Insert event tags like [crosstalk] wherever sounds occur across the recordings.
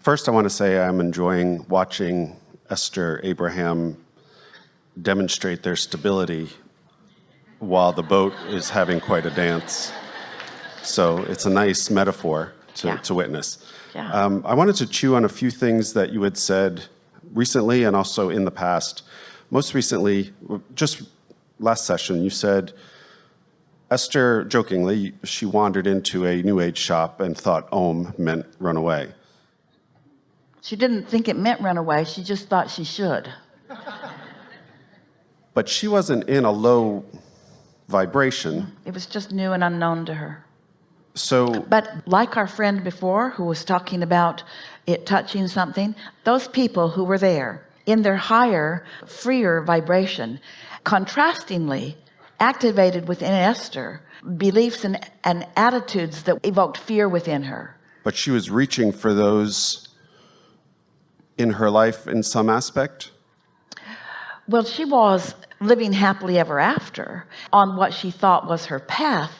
First, I want to say I'm enjoying watching Esther Abraham demonstrate their stability while the boat is having quite a dance. So it's a nice metaphor to, Yeah. to witness. Yeah. Um, I wanted to chew on a few things that you had said recently and also in the past. Most recently, just last session, you said, Esther, jokingly, she wandered into a New Age shop and thought Om meant run away. She didn't think it meant run away. She just thought she should. [laughs] But she wasn't in a low vibration. It was just new and unknown to her. So But like our friend before who was talking about it touching something, those people who were there in their higher, freer vibration, contrastingly activated within Esther beliefs and, and attitudes that evoked fear within her. but she was reaching for those in her life in some aspect. Well, she was living happily ever after on what she thought was her path.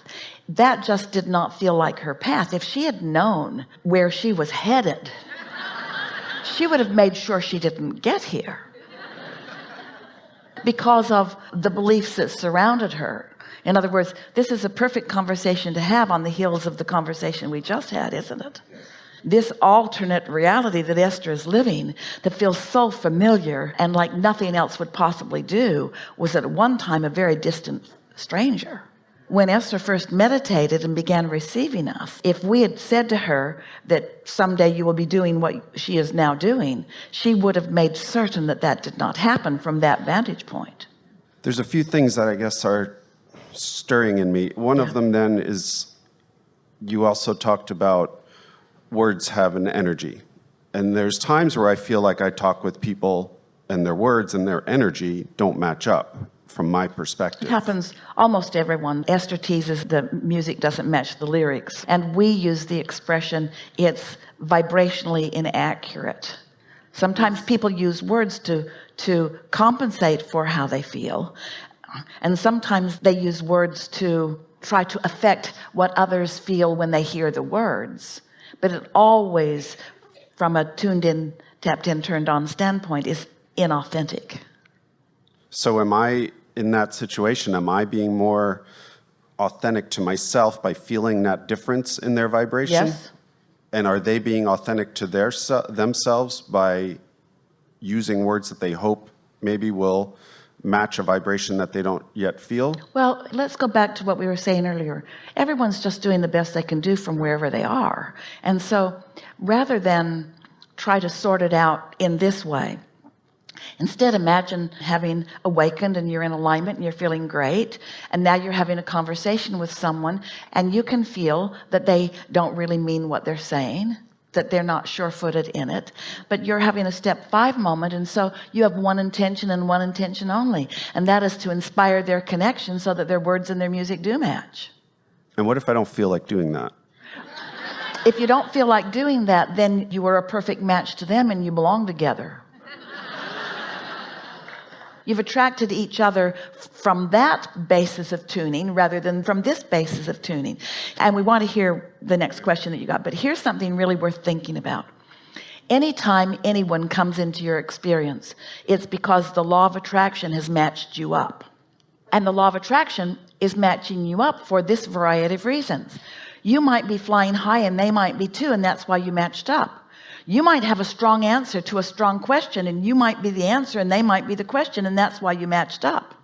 That just did not feel like her path. If she had known where she was headed, [laughs] she would have made sure she didn't get here because of the beliefs that surrounded her. In other words, this is a perfect conversation to have on the heels of the conversation we just had, isn't it? This alternate reality that Esther is living that feels so familiar and like nothing else would possibly do was at one time a very distant stranger. When Esther first meditated and began receiving us, if we had said to her that someday you will be doing what she is now doing, she would have made certain that that did not happen from that vantage point. There's a few things that I guess are stirring in me. One of them then is you also talked about words have an energy. And there's times where I feel like I talk with people and their words and their energy don't match up from my perspective. It happens almost everyone. Esther teases the music doesn't match the lyrics. And we use the expression, it's vibrationally inaccurate. Sometimes people use words to, to compensate for how they feel. And sometimes they use words to try to affect what others feel when they hear the words. But it always, from a tuned in, tapped in, turned on standpoint, is inauthentic. So am I in that situation? Am I being more authentic to myself by feeling that difference in their vibration? Yes. And are they being authentic to their se- themselves by using words that they hope maybe will match a vibration that they don't yet feel? Well, let's go back to what we were saying earlier. Everyone's just doing the best they can do from wherever they are. And so rather than try to sort it out in this way, instead imagine having awakened and you're in alignment and you're feeling great. And now you're having a conversation with someone and you can feel that they don't really mean what they're saying that they're not sure-footed in it but you're having a step five moment and so you have one intention and one intention only and that is to inspire their connection so that their words and their music do match And what if I don't feel like doing that? if you don't feel like doing that then you are a perfect match to them and you belong together you've attracted each other from that basis of tuning rather than from this basis of tuning. And we want to hear the next question that you got. But here's something really worth thinking about. Anytime anyone comes into your experience it's because the law of attraction has matched you up. And the law of attraction is matching you up for this variety of reasons. You might be flying high and they might be too and that's why you matched up you might have a strong answer to a strong question and you might be the answer and they might be the question and that's why you matched up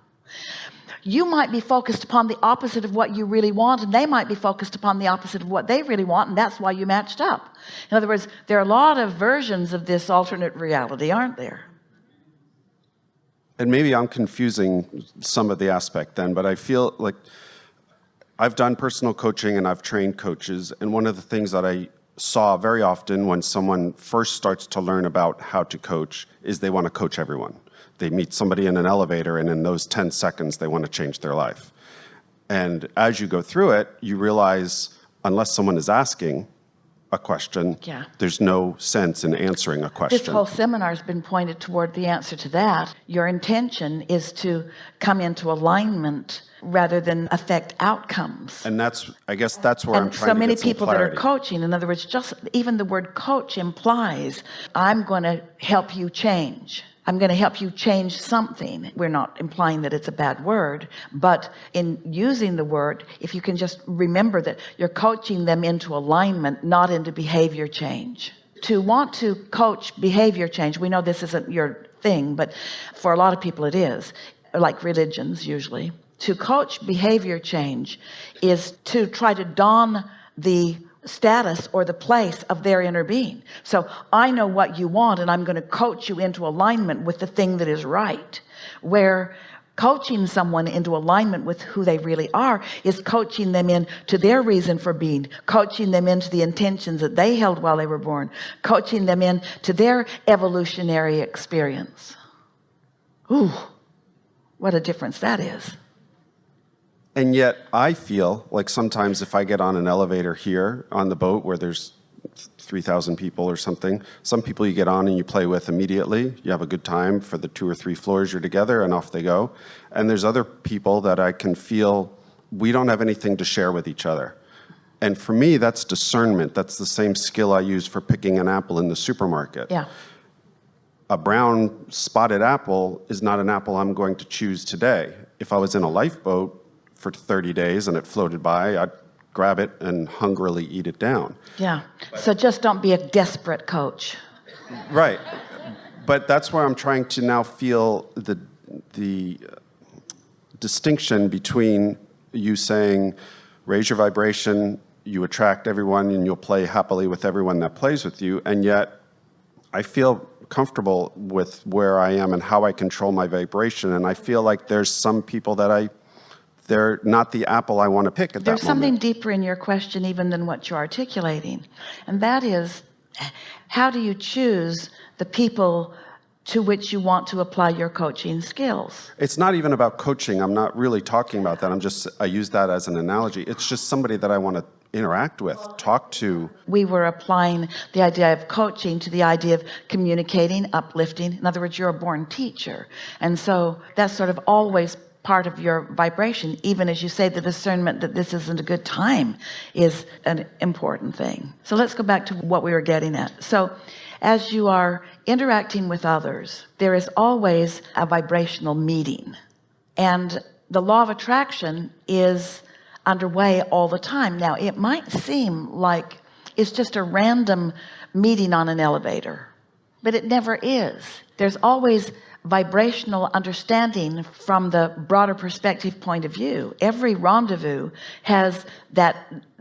you might be focused upon the opposite of what you really want and they might be focused upon the opposite of what they really want and that's why you matched up in other words there are a lot of versions of this alternate reality aren't there And maybe I'm confusing some of the aspect then, but I feel like I've done personal coaching and I've trained coaches. And one of the things that I saw very often when someone first starts to learn about how to coach is they want to coach everyone. They meet somebody in an elevator and in those 10 seconds, they want to change their life. And as you go through it, you realize unless someone is asking, a question, Yeah. there's no sense in answering a question. This whole seminar has been pointed toward the answer to that. Your intention is to come into alignment rather than affect outcomes. and that's, I guess that's where I'm and trying so to many people that are coaching in other words just even the word coach implies I'm going to help you change I'm going to help you change something. We're not implying that it's a bad word but in using the word if you can just remember that you're coaching them into alignment not into behavior change. To want to coach behavior change we know this isn't your thing but for a lot of people it is like religions usually. To coach behavior change is to try to don the status or the place of their inner being. So I know what you want and I'm going to coach you into alignment with the thing that is right. Where coaching someone into alignment with who they really are is coaching them in to their reason for being coaching them into the intentions that they held while they were born coaching them in to their evolutionary experience. Ooh, what a difference that is And yet I feel like sometimes if I get on an elevator here on the boat where there's 3,000 people or something, some people you get on and you play with immediately. You have a good time for the two or three floors you're together and off they go. And there's other people that I can feel we don't have anything to share with each other. And for me, that's discernment. That's the same skill I use for picking an apple in the supermarket. yeah a brown spotted apple is not an apple I'm going to choose today. If I was in a lifeboat for 30 days and it floated by, I'd grab it and hungrily eat it down. yeah so just don't be a desperate coach Right. But that's where I'm trying to now feel the, the distinction between you saying, raise your vibration, you attract everyone and you'll play happily with everyone that plays with you. And yet I feel comfortable with where I am and how I control my vibration. And I feel like there's some people that I, they're not the apple I want to pick at there's something moment. deeper in your question even than what you're articulating and that is how do you choose the people to which you want to apply your coaching skills It's not even about coaching. I'm not really talking about that. I'm just, I use that as an analogy. It's just somebody that I want to interact with, talk to. we were applying the idea of coaching to the idea of communicating uplifting in other words you're a born teacher and so that's sort of always part of your vibration even as you say the discernment that this isn't a good time is an important thing. So let's go back to what we were getting at. So as you are interacting with others there is always a vibrational meeting. And the law of attraction is underway all the time. Now it might seem like it's just a random meeting on an elevator but it never is. There's always vibrational understanding from the broader perspective point of view. Every rendezvous has that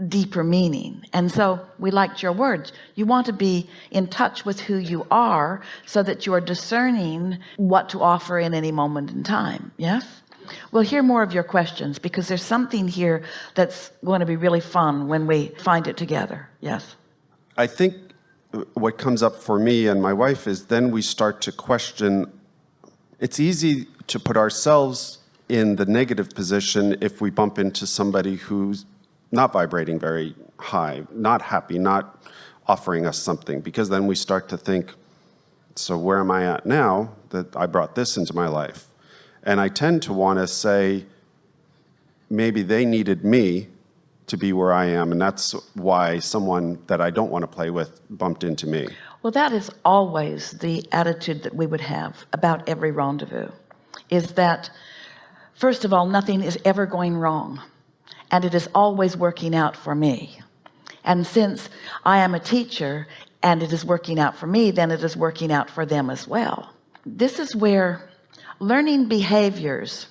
deeper meaning. And so we liked your words. You want to be in touch with who you are so that you are discerning what to offer in any moment in time. Yes? We'll hear more of your questions because there's something here that's going to be really fun when we find it together. Yes? I think what comes up for me and my wife is then we start to question it's easy to put ourselves in the negative position if we bump into somebody who's not vibrating very high not happy not offering us something because then we start to think so where am I at now that I brought this into my life? And I tend to want to say maybe they needed me to be where I am and that's why someone that I don't want to play with bumped into me Well, that is always the attitude that we would have about every rendezvous is that first of all, nothing is ever going wrong and it is always working out for me. And since I am a teacher and it is working out for me, then it is working out for them as well. This is where learning behaviors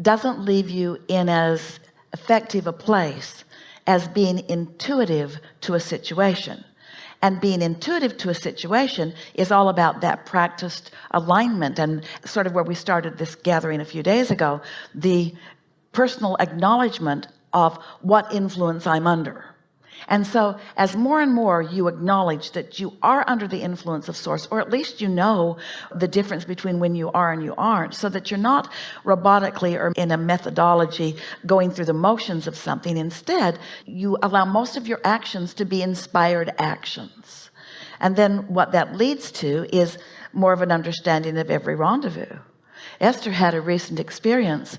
doesn't leave you in as effective a place as being intuitive to a situation and being intuitive to a situation is all about that practiced alignment. And sort of where we started this gathering a few days ago the personal acknowledgement of what influence I'm under and so as more and more you acknowledge that you are under the influence of source or at least you know the difference between when you are and you aren't so that you're not robotically or in a methodology going through the motions of something. Instead you allow most of your actions to be inspired actions. And then what that leads to is more of an understanding of every rendezvous. Esther had a recent experience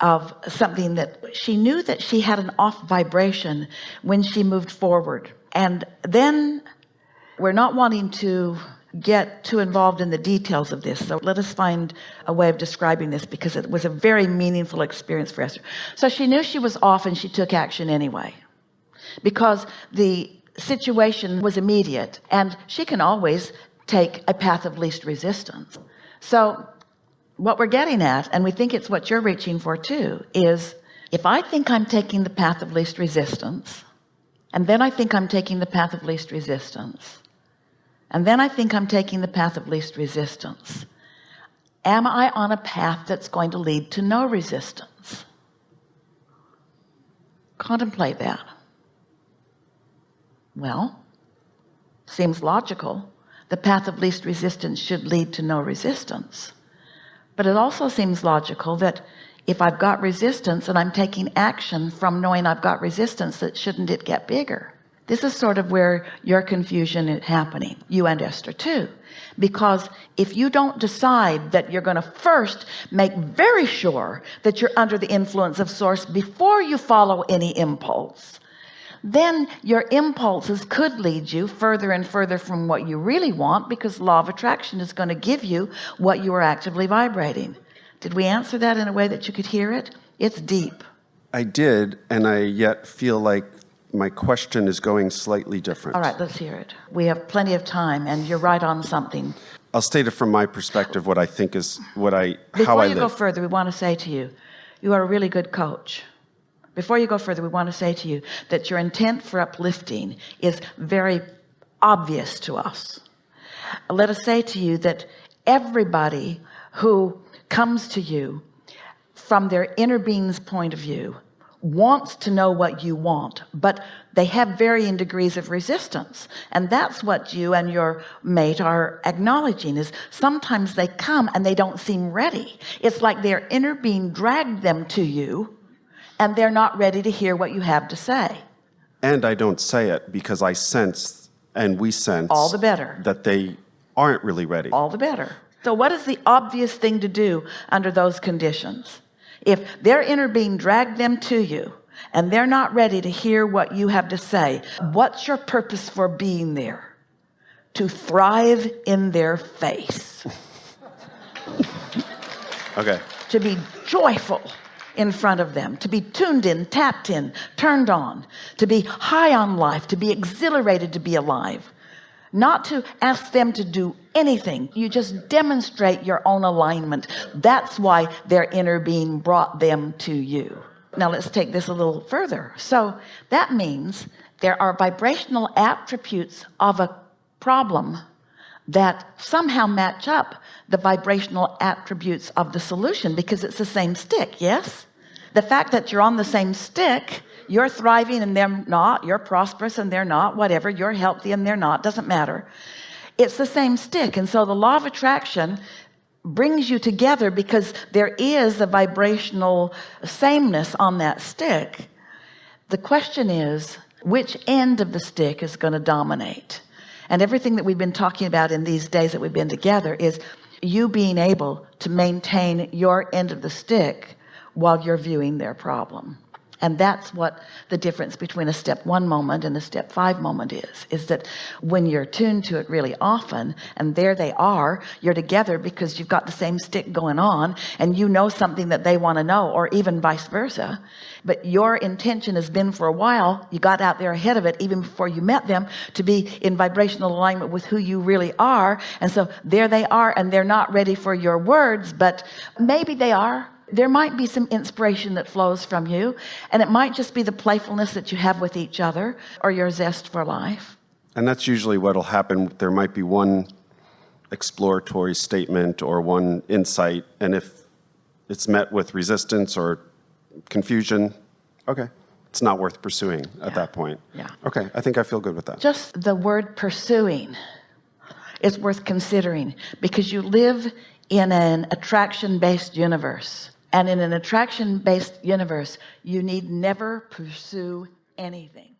of something that she knew that she had an off vibration when she moved forward. And then we're not wanting to get too involved in the details of this so let us find a way of describing this because it was a very meaningful experience for Esther. So she knew she was off and she took action anyway because the situation was immediate and she can always take a path of least resistance. So what we're getting at and we think it's what you're reaching for too is if I think I'm taking the path of least resistance and then I think I'm taking the path of least resistance and then I think I'm taking the path of least resistance am I on a path that's going to lead to no resistance? Contemplate that. Well seems logical. The path of least resistance should lead to no resistance but it also seems logical that if I've got resistance and I'm taking action from knowing I've got resistance that shouldn't it get bigger? This is sort of where your confusion is happening you and Esther too. Because if you don't decide that you're going to first make very sure that you're under the influence of source before you follow any impulse then your impulses could lead you further and further from what you really want because law of attraction is going to give you what you are actively vibrating. Did we answer that in a way that you could hear it? It's deep. I did, and I yet feel like my question is going slightly different. all right let's hear it. We have plenty of time and you're right on something. I'll state it from my perspective, what I think is what I how before I you go further we want to say to you you are a really good coach before you go further we want to say to you that your intent for uplifting is very obvious to us. Let us say to you that everybody who comes to you from their inner being's point of view wants to know what you want but they have varying degrees of resistance. And that's what you and your mate are acknowledging is sometimes they come and they don't seem ready. It's like their inner being dragged them to you and they're not ready to hear what you have to say. And I don't say it because I sense and we sense all the better. that they aren't really ready. all the better. So what is the obvious thing to do under those conditions? If their inner being dragged them to you and they're not ready to hear what you have to say what's your purpose for being there? To thrive in their face. [laughs] Okay. to be joyful in front of them to be tuned in tapped in turned on to be high on life to be exhilarated to be alive. Not to ask them to do anything. You just demonstrate your own alignment. That's why their inner being brought them to you. Now let's take this a little further. So that means there are vibrational attributes of a problem that somehow match up the vibrational attributes of the solution because it's the same stick yes? The fact that you're on the same stick you're thriving and they're not you're prosperous and they're not whatever you're healthy and they're not doesn't matter. It's the same stick and so the law of attraction brings you together because there is a vibrational sameness on that stick. The question is which end of the stick is going to dominate and everything that we've been talking about in these days that we've been together is you being able to maintain your end of the stick while you're viewing their problem and that's what the difference between a step one moment and a step five moment is is that when you're tuned to it really often and there they are you're together because you've got the same stick going on and you know something that they want to know or even vice versa. But your intention has been for a while you got out there ahead of it even before you met them to be in vibrational alignment with who you really are. And so there they are and they're not ready for your words but maybe they are there might be some inspiration that flows from you and it might just be the playfulness that you have with each other or your zest for life. And that's usually what'll happen. There might be one exploratory statement or one insight and if it's met with resistance or confusion okay. it's not worth pursuing yeah. at that point. Yeah. Okay I think I feel good with that. Just the word pursuing is worth considering because you live in an attraction based universe. And in an attraction based universe, you need never pursue anything.